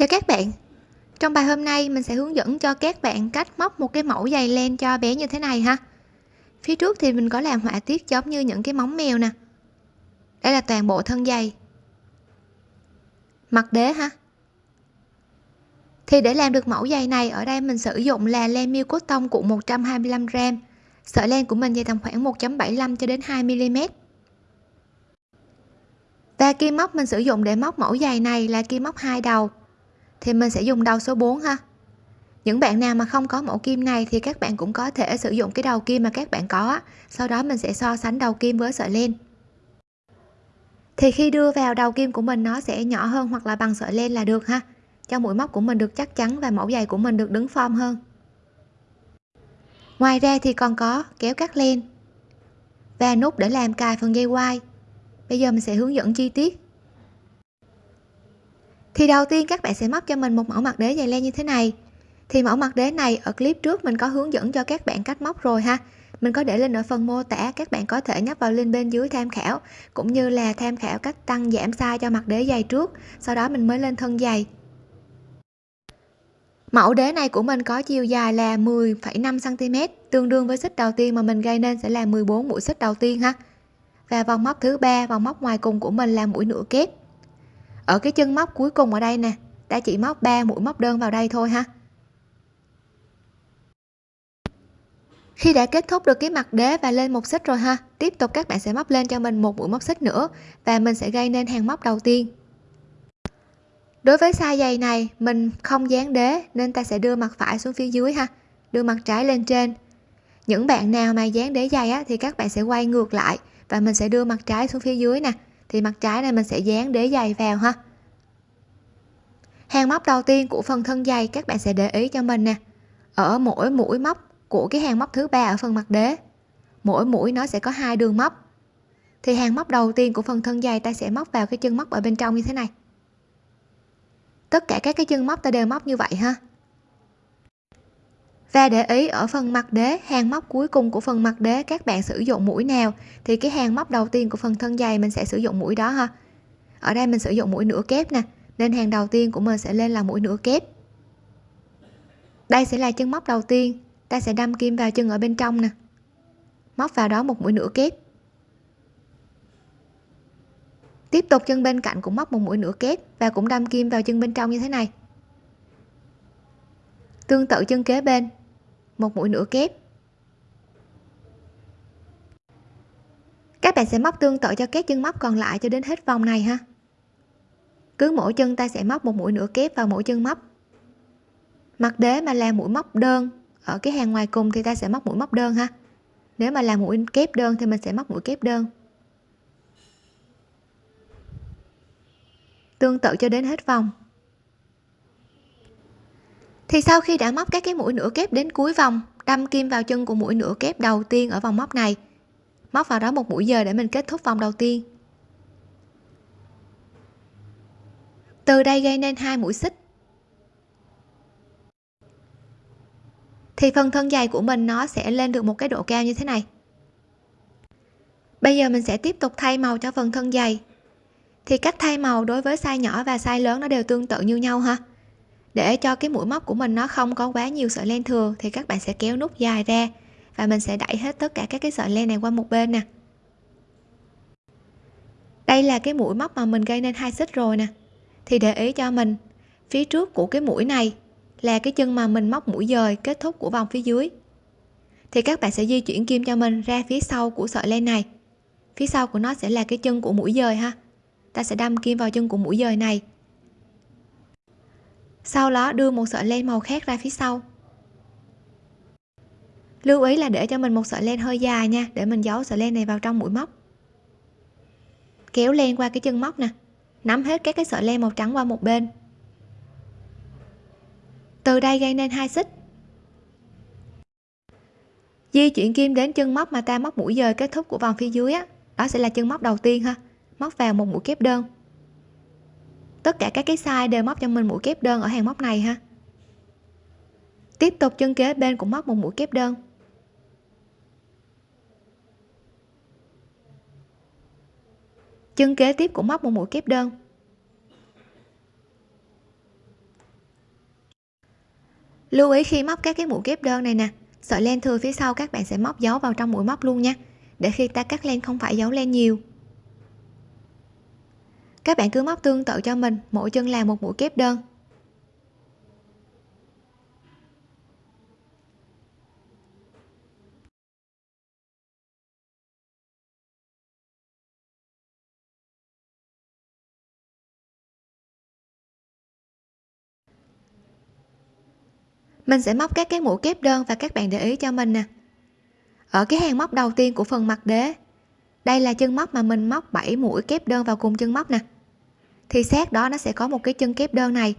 Chào các bạn. Trong bài hôm nay, mình sẽ hướng dẫn cho các bạn cách móc một cái mẫu giày len cho bé như thế này ha. Phía trước thì mình có làm họa tiết giống như những cái móng mèo nè. Đây là toàn bộ thân giày. Mặt đế ha. Thì để làm được mẫu giày này, ở đây mình sử dụng là len miêu cốt tông cụ 125g Sợi len của mình dày tầm khoảng 1.75 cho đến 2 mm và kim móc, mình sử dụng để móc mẫu giày này là kim móc hai đầu thì mình sẽ dùng đầu số 4 ha. Những bạn nào mà không có mẫu kim này thì các bạn cũng có thể sử dụng cái đầu kim mà các bạn có sau đó mình sẽ so sánh đầu kim với sợi len. Thì khi đưa vào đầu kim của mình, nó sẽ nhỏ hơn hoặc là bằng sợi len là được ha. Cho mũi móc của mình được chắc chắn và mẫu giày của mình được đứng form hơn. Ngoài ra thì còn có kéo cắt len và nút để làm cài phần dây quai. Bây giờ mình sẽ hướng dẫn chi tiết thì đầu tiên các bạn sẽ móc cho mình một mẫu mặt đế dày len như thế này. Thì mẫu mặt đế này ở clip trước mình có hướng dẫn cho các bạn cách móc rồi ha. Mình có để lên ở phần mô tả các bạn có thể nhấp vào link bên dưới tham khảo cũng như là tham khảo cách tăng giảm size cho mặt đế dày trước sau đó mình mới lên thân dày. Mẫu đế này của mình có chiều dài là 10,5 cm tương đương với xích đầu tiên mà mình gây nên sẽ là 14 mũi xích đầu tiên ha. Và vòng móc thứ ba vòng móc ngoài cùng của mình là mũi nửa kép ở cái chân móc cuối cùng ở đây nè. Ta chỉ móc 3 mũi móc đơn vào đây thôi ha. Khi đã kết thúc được cái mặt đế và lên một xích rồi ha tiếp tục các bạn sẽ móc lên cho mình một mũi móc xích nữa và mình sẽ gây nên hàng móc đầu tiên. Đối với size giày này mình không dán đế nên ta sẽ đưa mặt phải xuống phía dưới ha đưa mặt trái lên trên. Những bạn nào mà dán đế giày á, thì các bạn sẽ quay ngược lại và mình sẽ đưa mặt trái xuống phía dưới nè thì mặt trái này mình sẽ dán đế giày vào ha. Hàng móc đầu tiên của phần thân giày các bạn sẽ để ý cho mình nè. Ở mỗi mũi móc của cái hàng móc thứ ba ở phần mặt đế, mỗi mũi nó sẽ có hai đường móc. Thì hàng móc đầu tiên của phần thân giày ta sẽ móc vào cái chân móc ở bên trong như thế này. Tất cả các cái chân móc ta đều móc như vậy ha và để ý ở phần mặt đế, hàng móc cuối cùng của phần mặt đế, các bạn sử dụng mũi nào, thì cái hàng móc đầu tiên của phần thân dày mình sẽ sử dụng mũi đó ha. Ở đây mình sử dụng mũi nửa kép nè, nên hàng đầu tiên của mình sẽ lên là mũi nửa kép. Đây sẽ là chân móc đầu tiên, ta sẽ đâm kim vào chân ở bên trong nè. Móc vào đó một mũi nửa kép. Tiếp tục chân bên cạnh cũng móc một mũi nửa kép và cũng đâm kim vào chân bên trong như thế này. Tương tự chân kế bên một mũi nửa kép. Các bạn sẽ móc tương tự cho các chân móc còn lại cho đến hết vòng này ha. Cứ mỗi chân ta sẽ móc một mũi nửa kép vào mỗi chân móc. Mặt đế mà làm mũi móc đơn ở cái hàng ngoài cùng thì ta sẽ móc mũi móc đơn ha. Nếu mà làm mũi kép đơn thì mình sẽ móc mũi kép đơn. Tương tự cho đến hết vòng thì sau khi đã móc các cái mũi nửa kép đến cuối vòng, đâm kim vào chân của mũi nửa kép đầu tiên ở vòng móc này. Móc vào đó một mũi giờ để mình kết thúc vòng đầu tiên. Từ đây gây nên hai mũi xích. Thì phần thân dày của mình nó sẽ lên được một cái độ cao như thế này. Bây giờ mình sẽ tiếp tục thay màu cho phần thân dày. Thì cách thay màu đối với size nhỏ và size lớn nó đều tương tự như nhau ha để cho cái mũi móc của mình nó không có quá nhiều sợi len thừa thì các bạn sẽ kéo nút dài ra và mình sẽ đẩy hết tất cả các cái sợi len này qua một bên nè. Đây là cái mũi móc mà mình gây nên hai xích rồi nè. Thì để ý cho mình, phía trước của cái mũi này là cái chân mà mình móc mũi dời kết thúc của vòng phía dưới. Thì các bạn sẽ di chuyển kim cho mình ra phía sau của sợi len này. Phía sau của nó sẽ là cái chân của mũi dời ha. Ta sẽ đâm kim vào chân của mũi dời này sau đó đưa một sợi len màu khác ra phía sau. Lưu ý là để cho mình một sợi len hơi dài nha, để mình giấu sợi len này vào trong mũi móc. Kéo len qua cái chân móc nè, nắm hết các cái sợi len màu trắng qua một bên. Từ đây gây nên hai xích. Di chuyển kim đến chân móc mà ta móc mũi dời kết thúc của vòng phía dưới á, đó sẽ là chân móc đầu tiên ha, móc vào một mũi kép đơn tất cả các cái size đều móc cho mình mũi kép đơn ở hàng móc này ha. Tiếp tục chân kế bên cũng móc một mũi kép đơn. Chân kế tiếp cũng móc một mũi kép đơn. Lưu ý khi móc các cái mũi kép đơn này nè, sợi len thừa phía sau các bạn sẽ móc dấu vào trong mũi móc luôn nha, để khi ta cắt len không phải dấu len nhiều các bạn cứ móc tương tự cho mình, mỗi chân làm một mũi kép đơn. Mình sẽ móc các cái mũi kép đơn và các bạn để ý cho mình nè. Ở cái hàng móc đầu tiên của phần mặt đế đây là chân móc mà mình móc 7 mũi kép đơn vào cùng chân móc nè. Thì sát đó nó sẽ có một cái chân kép đơn này,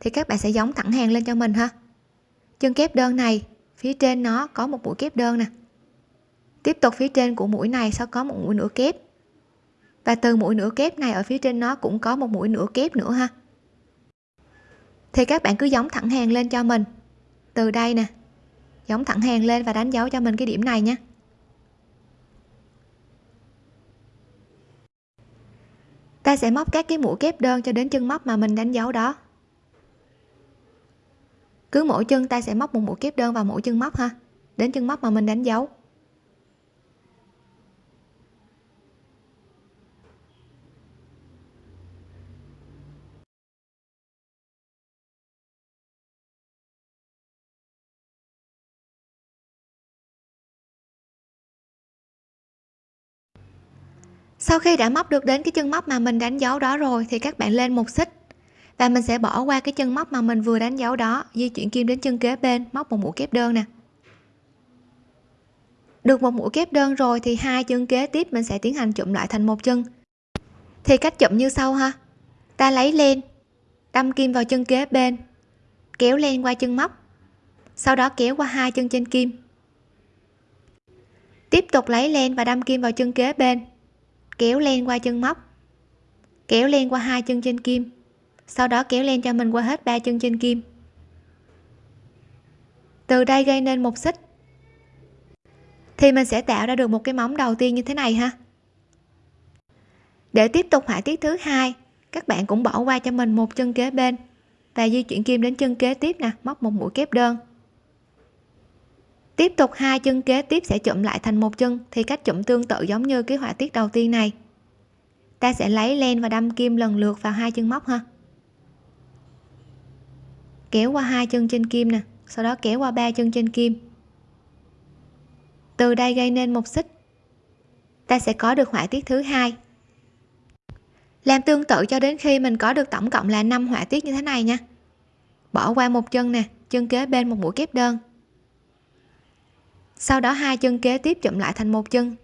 thì các bạn sẽ giống thẳng hàng lên cho mình ha. Chân kép đơn này, phía trên nó có một mũi kép đơn nè. Tiếp tục phía trên của mũi này sẽ có một mũi nửa kép. Và từ mũi nửa kép này ở phía trên nó cũng có một mũi nửa kép nữa ha. Thì các bạn cứ giống thẳng hàng lên cho mình. Từ đây nè, giống thẳng hàng lên và đánh dấu cho mình cái điểm này nhé. Ta sẽ móc các cái mũi kép đơn cho đến chân móc mà mình đánh dấu đó. Cứ mỗi chân ta sẽ móc một mũi kép đơn vào mỗi chân móc ha, đến chân móc mà mình đánh dấu. Sau khi đã móc được đến cái chân móc mà mình đánh dấu đó rồi thì các bạn lên một xích. Và mình sẽ bỏ qua cái chân móc mà mình vừa đánh dấu đó, di chuyển kim đến chân kế bên, móc một mũi kép đơn nè. Được một mũi kép đơn rồi thì hai chân kế tiếp mình sẽ tiến hành chụm lại thành một chân. Thì cách chụm như sau ha. Ta lấy len, đâm kim vào chân kế bên, kéo len qua chân móc, sau đó kéo qua hai chân trên kim. Tiếp tục lấy len và đâm kim vào chân kế bên kéo len qua chân móc, kéo len qua hai chân trên kim, sau đó kéo len cho mình qua hết ba chân trên kim. Từ đây gây nên một xích, thì mình sẽ tạo ra được một cái móng đầu tiên như thế này ha. Để tiếp tục họa tiết thứ hai, các bạn cũng bỏ qua cho mình một chân kế bên và di chuyển kim đến chân kế tiếp nè, móc một mũi kép đơn tiếp tục, hai chân kế tiếp sẽ chụm lại thành một chân, thì cách chụm tương tự giống như cái họa tiết đầu tiên này. Ta sẽ lấy len và đâm kim lần lượt vào hai chân móc ha. Kéo qua hai chân trên kim nè, sau đó kéo qua ba chân trên kim. Từ đây gây nên một xích. Ta sẽ có được họa tiết thứ hai. Làm tương tự cho đến khi mình có được tổng cộng là 5 họa tiết như thế này nha. Bỏ qua một chân nè, chân kế bên một mũi kép đơn sau đó hai chân kế tiếp chụm lại thành một chân.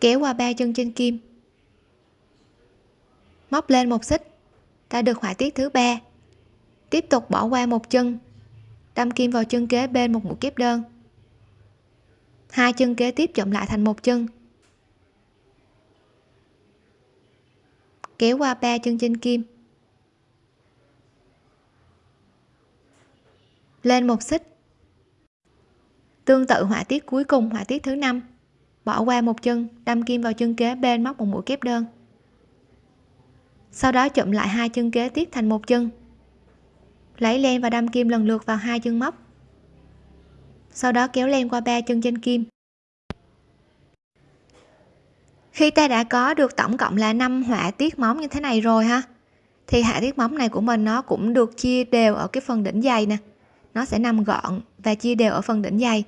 Kéo qua ba chân trên kim. Móc lên một xích ta được họa tiết thứ ba. Tiếp tục bỏ qua một chân, đâm kim vào chân kế bên một mũi kép đơn. Hai chân kế tiếp chụm lại thành một chân. Kéo qua ba chân trên kim. Lên một xích. Tương tự họa tiết cuối cùng, họa tiết thứ năm. Bỏ qua một chân, đâm kim vào chân kế bên móc một mũi kép đơn. Sau đó chụm lại hai chân kế tiếp thành một chân. Lấy len và đâm kim lần lượt vào hai chân móc. Sau đó kéo len qua ba chân trên kim. Khi ta đã có được tổng cộng là 5 họa tiết móng như thế này rồi ha, thì họa tiết móng này của mình nó cũng được chia đều ở cái phần đỉnh dày nè nó sẽ nằm gọn và chia đều ở phần đỉnh dày.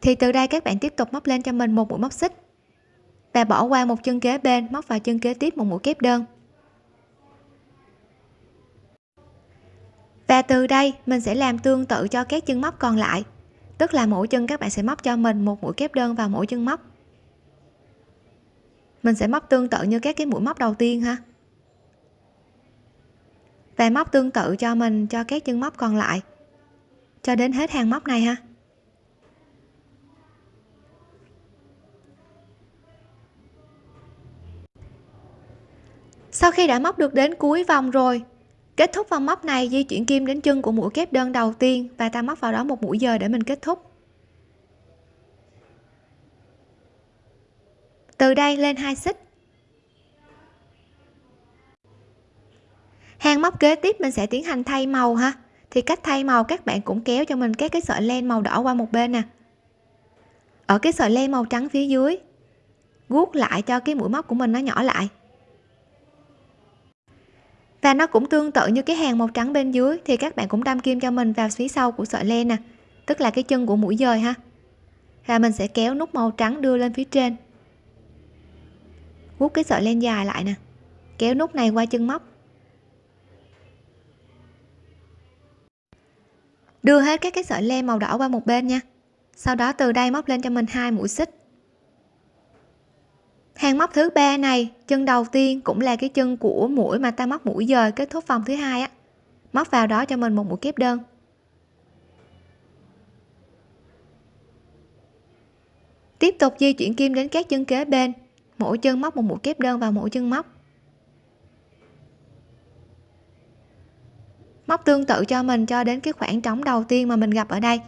Thì từ đây các bạn tiếp tục móc lên cho mình một mũi móc xích và bỏ qua một chân kế bên, móc vào chân kế tiếp một mũi kép đơn. Và từ đây, mình sẽ làm tương tự cho các chân móc còn lại. Tức là mỗi chân các bạn sẽ móc cho mình một mũi kép đơn vào mỗi chân móc. Mình sẽ móc tương tự như các cái mũi móc đầu tiên ha. Và móc tương tự cho mình, cho các chân móc còn lại cho đến hết hàng móc này ha. Sau khi đã móc được đến cuối vòng rồi, kết thúc vòng móc này di chuyển kim đến chân của mũi kép đơn đầu tiên và ta móc vào đó một mũi giờ để mình kết thúc. Từ đây lên hai xích. Hàng móc kế tiếp mình sẽ tiến hành thay màu ha thì cách thay màu các bạn cũng kéo cho mình các cái sợi len màu đỏ qua một bên nè. Ở cái sợi len màu trắng phía dưới, guốc lại cho cái mũi móc của mình nó nhỏ lại. Và nó cũng tương tự như cái hàng màu trắng bên dưới, thì các bạn cũng đâm kim cho mình vào phía sau của sợi len nè, tức là cái chân của mũi dời ha. Và mình sẽ kéo nút màu trắng đưa lên phía trên. Guốc cái sợi len dài lại nè. Kéo nút này qua chân móc. Đưa hết các cái sợi len màu đỏ qua một bên nha. Sau đó từ đây móc lên cho mình hai mũi xích. Hàng móc thứ ba này, chân đầu tiên cũng là cái chân của mũi mà ta móc mũi dời kết thúc vòng thứ hai á. Móc vào đó cho mình một mũi kép đơn. Tiếp tục di chuyển kim đến các chân kế bên. Mỗi chân móc một mũi kép đơn vào mỗi chân móc. Móc tương tự cho mình cho đến cái khoảng trống đầu tiên mà mình gặp ở đây.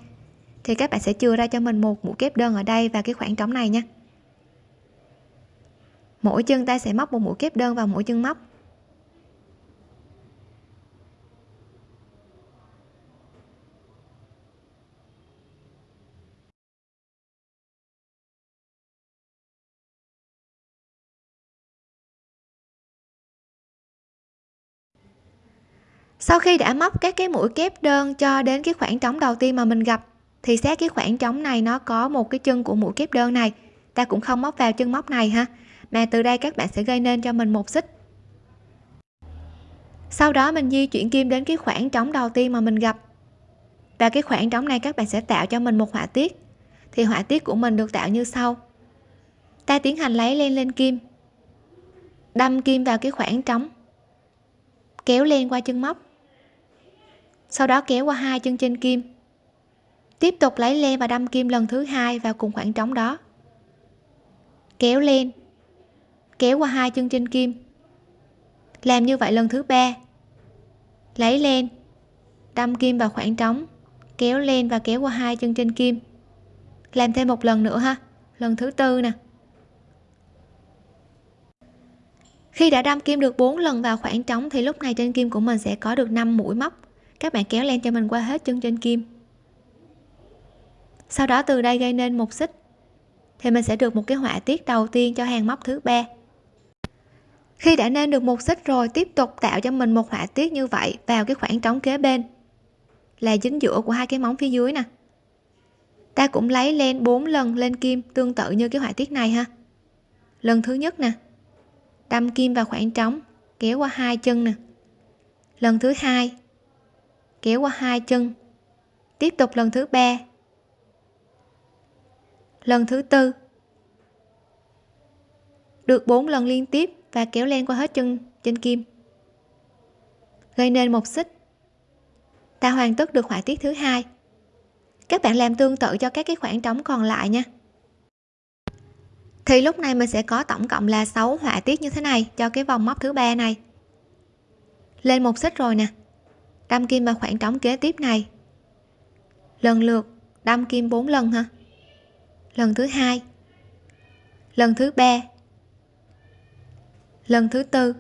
Thì các bạn sẽ chừa ra cho mình một mũi kép đơn ở đây và cái khoảng trống này nha. Mỗi chân ta sẽ móc một mũi kép đơn vào mỗi chân móc. Sau khi đã móc các cái mũi kép đơn cho đến cái khoảng trống đầu tiên mà mình gặp, thì xét cái khoảng trống này nó có một cái chân của mũi kép đơn này. Ta cũng không móc vào chân móc này ha. Mà từ đây các bạn sẽ gây nên cho mình một xích. Sau đó mình di chuyển kim đến cái khoảng trống đầu tiên mà mình gặp. Và cái khoảng trống này các bạn sẽ tạo cho mình một họa tiết. Thì họa tiết của mình được tạo như sau. Ta tiến hành lấy len lên kim. Đâm kim vào cái khoảng trống. Kéo len qua chân móc sau đó kéo qua hai chân trên kim. Tiếp tục lấy len và đâm kim lần thứ hai vào cùng khoảng trống đó. Kéo lên. Kéo qua hai chân trên kim. Làm như vậy lần thứ ba. Lấy len đâm kim vào khoảng trống. Kéo lên và kéo qua hai chân trên kim. Làm thêm một lần nữa ha. Lần thứ tư nè. Khi đã đâm kim được 4 lần vào khoảng trống thì lúc này trên kim của mình sẽ có được 5 mũi móc các bạn kéo len cho mình qua hết chân trên kim. Sau đó từ đây gây nên một xích, thì mình sẽ được một cái họa tiết đầu tiên cho hàng móc thứ ba. Khi đã nên được một xích rồi, tiếp tục tạo cho mình một họa tiết như vậy vào cái khoảng trống kế bên, là chính giữa của hai cái móng phía dưới nè. Ta cũng lấy len 4 lần lên kim tương tự như cái họa tiết này ha. Lần thứ nhất nè, đâm kim vào khoảng trống, kéo qua hai chân nè. Lần thứ hai kéo qua hai chân. Tiếp tục lần thứ ba. Lần thứ tư. Được 4 lần liên tiếp và kéo len qua hết chân trên kim. Gây nên một xích. Ta hoàn tất được họa tiết thứ hai. Các bạn làm tương tự cho các cái khoảng trống còn lại nha. Thì lúc này mình sẽ có tổng cộng là 6 họa tiết như thế này cho cái vòng móc thứ ba này. Lên một xích rồi nè đâm kim vào khoảng trống kế tiếp này. Lần lượt, đâm kim 4 lần ha lần thứ hai. Lần thứ ba. Lần thứ tư.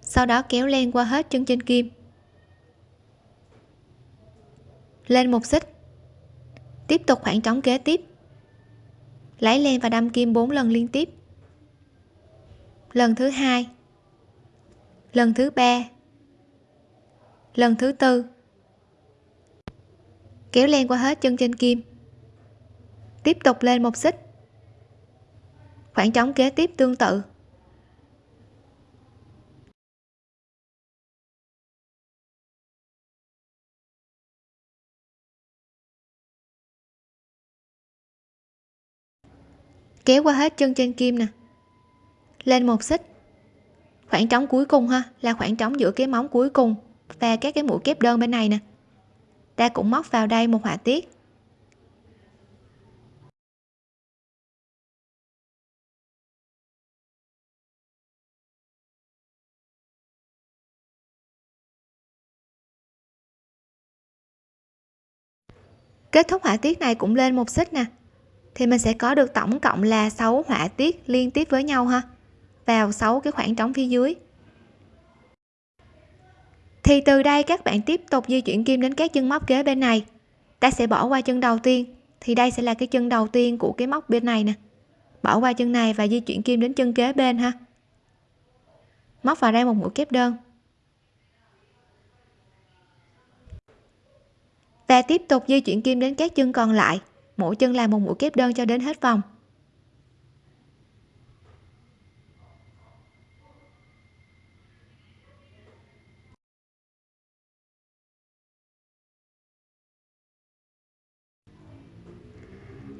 Sau đó kéo len qua hết chân trên kim. Lên một xích. Tiếp tục khoảng trống kế tiếp. Lấy len và đâm kim 4 lần liên tiếp. Lần thứ hai. Lần thứ ba lần thứ tư. Kéo len qua hết chân trên kim. Tiếp tục lên một xích. Khoảng trống kế tiếp tương tự. Kéo qua hết chân trên kim nè. Lên một xích. Khoảng trống cuối cùng ha, là khoảng trống giữa cái móng cuối cùng và các cái mũi kép đơn bên này nè. Ta cũng móc vào đây một họa tiết. Kết thúc họa tiết này cũng lên một xích nè. Thì mình sẽ có được tổng cộng là 6 họa tiết liên tiếp với nhau ha. Vào 6 cái khoảng trống phía dưới thì từ đây các bạn tiếp tục di chuyển kim đến các chân móc kế bên này. Ta sẽ bỏ qua chân đầu tiên. Thì đây sẽ là cái chân đầu tiên của cái móc bên này nè. Bỏ qua chân này và di chuyển kim đến chân kế bên ha. Móc vào đây một mũi kép đơn. Và tiếp tục di chuyển kim đến các chân còn lại. Mỗi chân làm một mũi kép đơn cho đến hết vòng.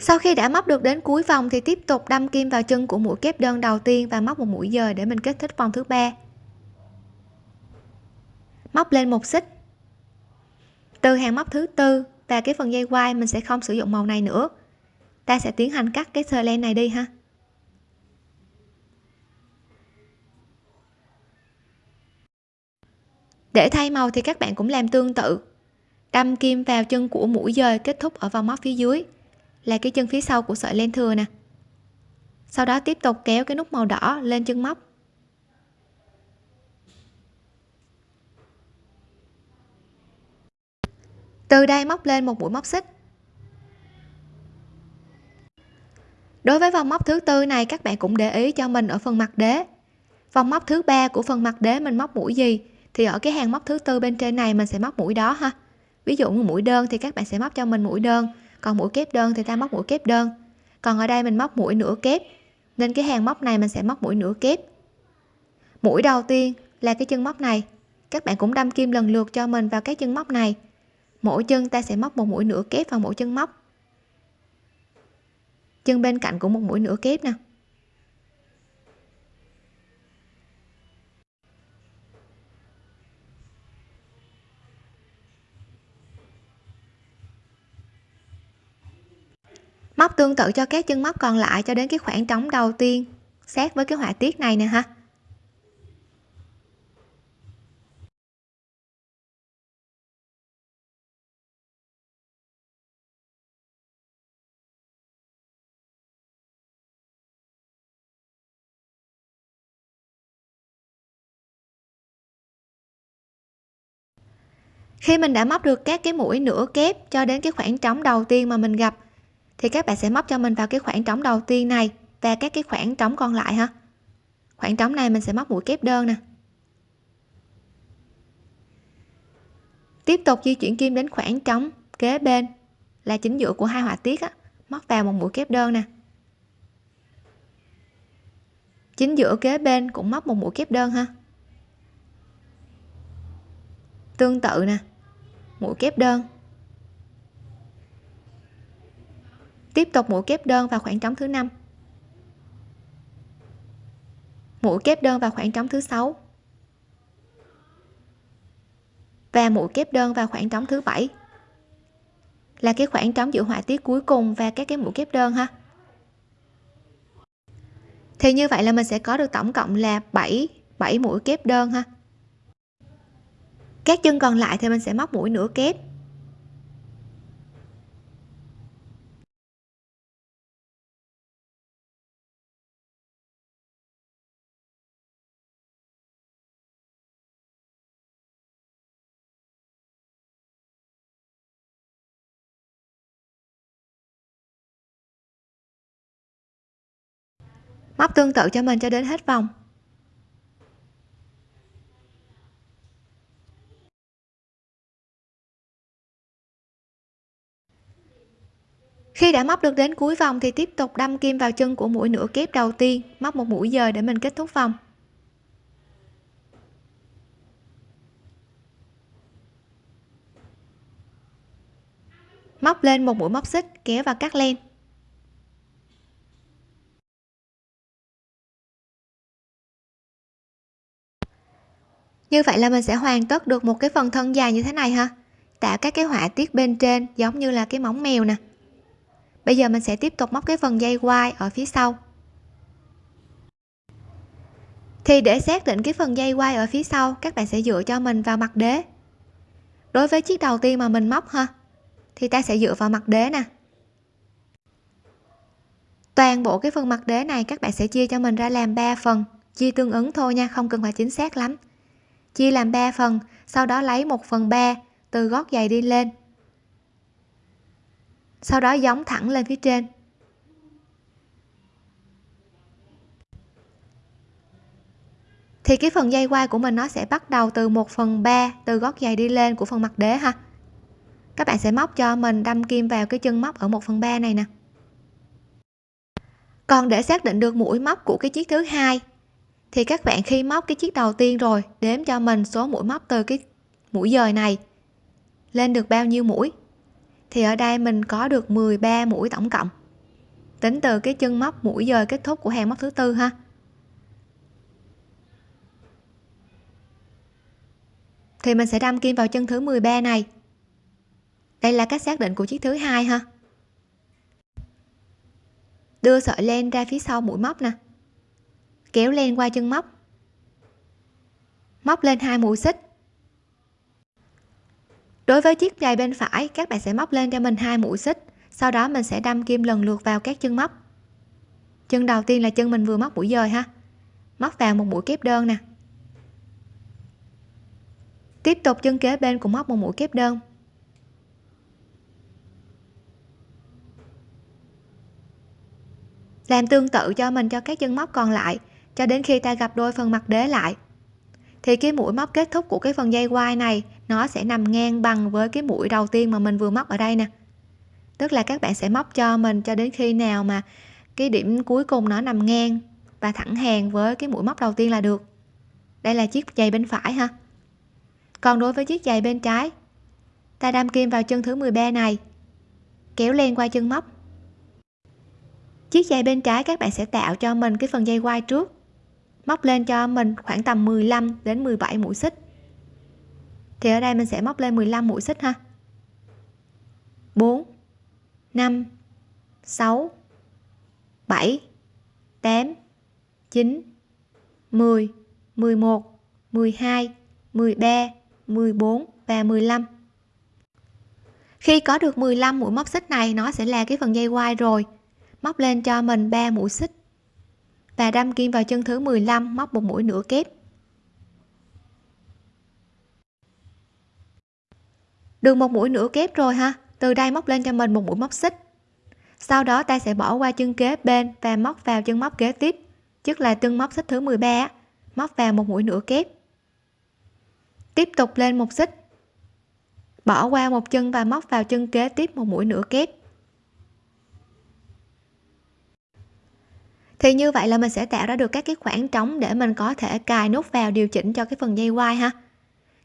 Sau khi đã móc được đến cuối vòng thì tiếp tục đâm kim vào chân của mũi kép đơn đầu tiên và móc một mũi dời để mình kết thúc vòng thứ ba. Móc lên một xích. Từ hàng móc thứ tư và cái phần dây quai mình sẽ không sử dụng màu này nữa. Ta sẽ tiến hành cắt cái sơ len này đi ha. Để thay màu thì các bạn cũng làm tương tự. Đâm kim vào chân của mũi dời kết thúc ở vòng móc phía dưới là cái chân phía sau của sợi len thừa nè. Sau đó tiếp tục kéo cái nút màu đỏ lên chân móc. Từ đây móc lên một mũi móc xích. Đối với vòng móc thứ tư này, các bạn cũng để ý cho mình ở phần mặt đế. Vòng móc thứ ba của phần mặt đế mình móc mũi gì? Thì ở cái hàng móc thứ tư bên trên này mình sẽ móc mũi đó ha. Ví dụ như mũi đơn thì các bạn sẽ móc cho mình mũi đơn còn mũi kép đơn thì ta móc mũi kép đơn. Còn ở đây mình móc mũi nửa kép. Nên cái hàng móc này mình sẽ móc mũi nửa kép. Mũi đầu tiên là cái chân móc này. Các bạn cũng đâm kim lần lượt cho mình vào cái chân móc này. Mỗi chân ta sẽ móc một mũi nửa kép vào mỗi chân móc. Chân bên cạnh cũng một mũi nửa kép nè. Móc tương tự cho các chân móc còn lại cho đến cái khoảng trống đầu tiên. Sát với cái họa tiết này nè ha. Khi mình đã móc được các cái mũi nửa kép cho đến cái khoảng trống đầu tiên mà mình gặp thì các bạn sẽ móc cho mình vào cái khoảng trống đầu tiên này và các cái khoảng trống còn lại ha. Khoảng trống này mình sẽ móc mũi kép đơn nè. Tiếp tục di chuyển kim đến khoảng trống kế bên là chính giữa của hai họa tiết á. Móc vào một mũi kép đơn nè. Chính giữa kế bên cũng móc một mũi kép đơn ha. Tương tự nè. Mũi kép đơn. Tiếp tục mũi kép đơn vào khoảng trống thứ năm. Mũi kép đơn vào khoảng trống thứ sáu. Và mũi kép đơn vào khoảng trống thứ bảy. Là cái khoảng trống giữa họa tiết cuối cùng và các cái mũi kép đơn ha. Thì như vậy là mình sẽ có được tổng cộng là 7 7 mũi kép đơn ha. Các chân còn lại thì mình sẽ móc mũi nửa kép. Móc tương tự cho mình cho đến hết vòng. Khi đã móc được đến cuối vòng thì tiếp tục đâm kim vào chân của mũi nửa kép đầu tiên. Móc một mũi dời để mình kết thúc vòng. Móc lên một mũi móc xích kéo và cắt len. Như vậy là mình sẽ hoàn tất được một cái phần thân dài như thế này ha? Tạo các cái họa tiết bên trên giống như là cái móng mèo nè. Bây giờ mình sẽ tiếp tục móc cái phần dây quai ở phía sau. Thì để xác định cái phần dây quai ở phía sau, các bạn sẽ dựa cho mình vào mặt đế. Đối với chiếc đầu tiên mà mình móc ha, thì ta sẽ dựa vào mặt đế nè. Toàn bộ cái phần mặt đế này các bạn sẽ chia cho mình ra làm 3 phần, chia tương ứng thôi nha, không cần phải chính xác lắm chia làm 3 phần, sau đó lấy 1 phần 3 từ gót giày đi lên. Sau đó giống thẳng lên phía trên. Thì cái phần dây quai của mình nó sẽ bắt đầu từ 1 phần 3 từ gót giày đi lên của phần mặt đế ha. Các bạn sẽ móc cho mình đâm kim vào cái chân móc ở 1 phần 3 này nè. Còn để xác định được mũi móc của cái chiếc thứ hai thì các bạn khi móc cái chiếc đầu tiên rồi, đếm cho mình số mũi móc từ cái mũi dời này. Lên được bao nhiêu mũi? Thì ở đây mình có được 13 mũi tổng cộng. Tính từ cái chân móc mũi dời kết thúc của hàng móc thứ tư ha. Thì mình sẽ đâm kim vào chân thứ 13 này. Đây là cách xác định của chiếc thứ hai ha. Đưa sợi len ra phía sau mũi móc nè kéo len qua chân móc. Móc lên hai mũi xích. Đối với chiếc giày bên phải, các bạn sẽ móc lên cho mình hai mũi xích, sau đó mình sẽ đâm kim lần lượt vào các chân móc. Chân đầu tiên là chân mình vừa móc mũi dời ha. Móc vào một mũi kép đơn nè. Tiếp tục chân kế bên cũng móc một mũi kép đơn. Làm tương tự cho mình cho các chân móc còn lại cho đến khi ta gặp đôi phần mặt đế lại. Thì cái mũi móc kết thúc của cái phần dây quai này, nó sẽ nằm ngang bằng với cái mũi đầu tiên mà mình vừa móc ở đây nè. Tức là các bạn sẽ móc cho mình cho đến khi nào mà cái điểm cuối cùng nó nằm ngang và thẳng hàng với cái mũi móc đầu tiên là được. Đây là chiếc giày bên phải ha. Còn đối với chiếc giày bên trái, ta đâm kim vào chân thứ 13 này, kéo len qua chân móc. Chiếc giày bên trái các bạn sẽ tạo cho mình cái phần dây quai trước móc lên cho mình khoảng tầm 15 đến 17 mũi xích. Thì ở đây mình sẽ móc lên 15 mũi xích ha. 4 5 6 7 8 9 10 11 12 13 14 và 15 khi có được 15 mũi móc xích này, nó sẽ là cái phần dây quai rồi. Móc lên cho mình 3 mũi xích và đâm kim vào chân thứ 15 móc một mũi nửa kép. Được một mũi nửa kép rồi ha, từ đây móc lên cho mình một mũi móc xích. Sau đó ta sẽ bỏ qua chân kế bên và móc vào chân móc kế tiếp tức là chân móc xích thứ 13 móc vào một mũi nửa kép. Tiếp tục lên một xích. Bỏ qua một chân và móc vào chân kế tiếp một mũi nửa kép. Thì như vậy là mình sẽ tạo ra được các cái khoảng trống để mình có thể cài nút vào điều chỉnh cho cái phần dây quai ha.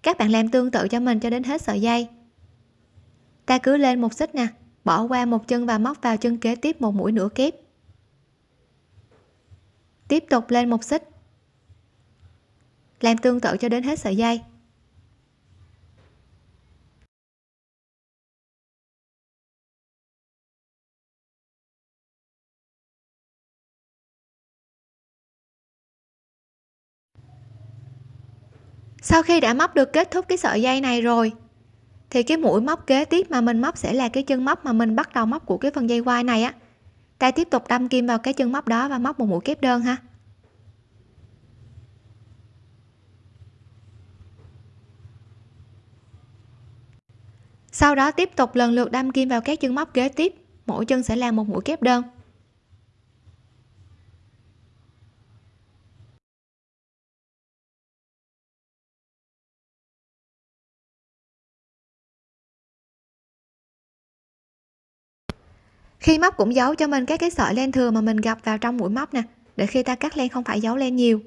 Các bạn làm tương tự cho mình cho đến hết sợi dây. Ta cứ lên một xích nè, bỏ qua một chân và móc vào chân kế tiếp một mũi nửa kép. Tiếp tục lên một xích. Làm tương tự cho đến hết sợi dây. Sau khi đã móc được kết thúc cái sợi dây này rồi, thì cái mũi móc kế tiếp mà mình móc sẽ là cái chân móc mà mình bắt đầu móc của cái phần dây quai này á. Ta tiếp tục đâm kim vào cái chân móc đó và móc một mũi kép đơn ha. Sau đó tiếp tục lần lượt đâm kim vào các chân móc kế tiếp, mỗi chân sẽ là một mũi kép đơn. Khi móc cũng giấu cho mình các cái sợi len thừa mà mình gặp vào trong mũi móc nè, để khi ta cắt len không phải giấu len nhiều.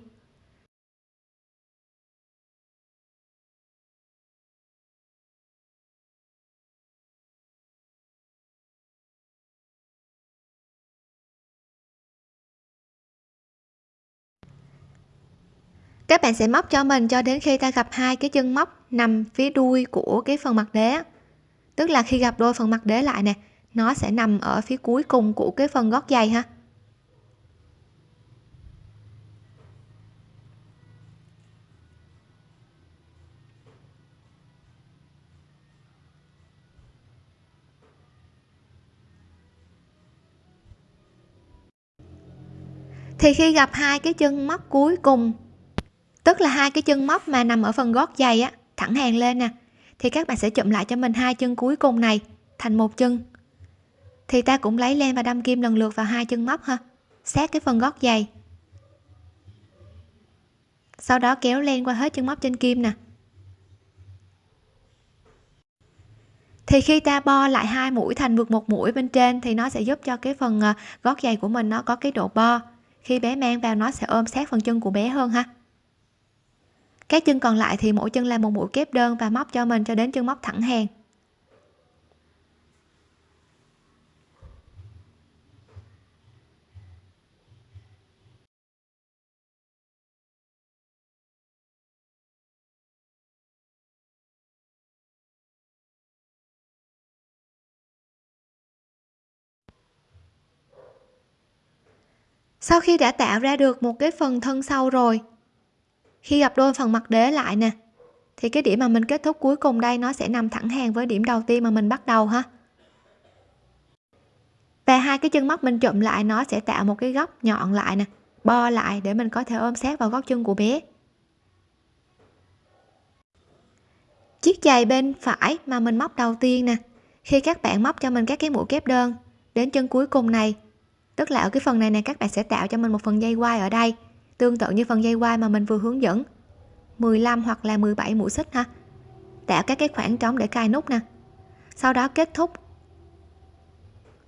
Các bạn sẽ móc cho mình cho đến khi ta gặp hai cái chân móc nằm phía đuôi của cái phần mặt đế tức là khi gặp đôi phần mặt đế lại nè nó sẽ nằm ở phía cuối cùng của cái phần gót giày ha. Thì khi gặp hai cái chân móc cuối cùng, tức là hai cái chân móc mà nằm ở phần gót giày á, thẳng hàng lên nè, thì các bạn sẽ chụm lại cho mình hai chân cuối cùng này thành một chân thì ta cũng lấy len và đâm kim lần lượt vào hai chân móc ha. Sát cái phần gót giày. Sau đó kéo len qua hết chân móc trên kim nè. Thì khi ta bo lại hai mũi thành vượt một mũi bên trên thì nó sẽ giúp cho cái phần ờ, gót giày của mình nó có cái độ bo. Khi bé mang vào nó sẽ ôm sát phần chân của bé hơn ha. Các chân còn lại thì mỗi chân làm một mũi kép đơn và móc cho mình cho đến chân móc thẳng hàng. Sau khi đã tạo ra được một cái phần thân sau rồi. Khi gặp đôi phần mặt đế lại nè, thì cái điểm mà mình kết thúc cuối cùng đây nó sẽ nằm thẳng hàng với điểm đầu tiên mà mình bắt đầu ha. Và hai cái chân móc mình chụm lại, nó sẽ tạo một cái góc nhọn lại nè, bo lại để mình có thể ôm sát vào gót chân của bé. Chiếc giày bên phải mà mình móc đầu tiên nè. Khi các bạn móc cho mình các cái mũi kép đơn, đến chân cuối cùng này tức là ở cái phần này này các bạn sẽ tạo cho mình một phần dây quai ở đây. Tương tự như phần dây quai mà mình vừa hướng dẫn. 15 hoặc là 17 mũi xích ha. Tạo các cái khoảng trống để cài nút nè. Sau đó kết thúc.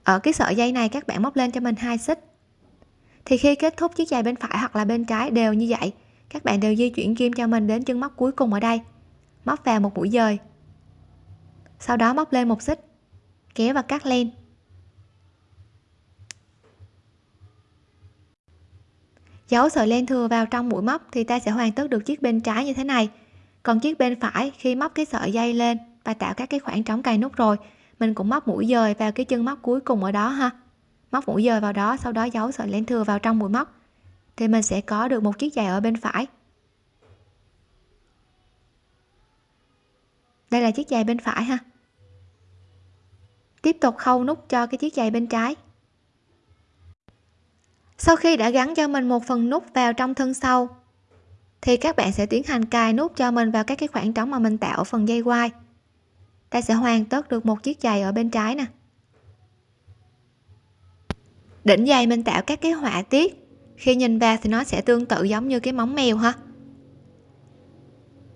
Ở cái sợi dây này các bạn móc lên cho mình hai xích. Thì khi kết thúc chiếc giày bên phải hoặc là bên trái đều như vậy, các bạn đều di chuyển kim cho mình đến chân móc cuối cùng ở đây. Móc vào một mũi dời. Sau đó móc lên một xích. Kéo và cắt len. Giấu sợi len thừa vào trong mũi móc thì ta sẽ hoàn tất được chiếc bên trái như thế này. Còn chiếc bên phải, khi móc cái sợi dây lên và tạo các cái khoảng trống cài nút rồi, mình cũng móc mũi dời vào cái chân móc cuối cùng ở đó ha. Móc mũi dời vào đó, sau đó giấu sợi len thừa vào trong mũi móc. Thì mình sẽ có được một chiếc giày ở bên phải. Đây là chiếc giày bên phải ha. Tiếp tục khâu nút cho cái chiếc giày bên trái sau khi đã gắn cho mình một phần nút vào trong thân sau, thì các bạn sẽ tiến hành cài nút cho mình vào các cái khoảng trống mà mình tạo ở phần dây quai ta sẽ hoàn tất được một chiếc giày ở bên trái nè. Đỉnh giày mình tạo các cái họa tiết. Khi nhìn vào thì nó sẽ tương tự giống như cái móng mèo ha.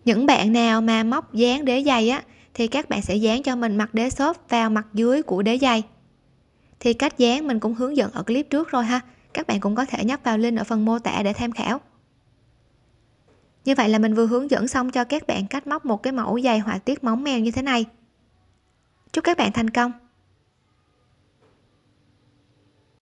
Những bạn nào mà móc dán đế giày á, thì các bạn sẽ dán cho mình mặt đế xốp vào mặt dưới của đế giày. Thì cách dán mình cũng hướng dẫn ở clip trước rồi ha các bạn cũng có thể nhấp vào link ở phần mô tả để tham khảo. Như vậy là mình vừa hướng dẫn xong cho các bạn cách móc một cái mẫu dày họa tiết móng mèo như thế này. Chúc các bạn thành công!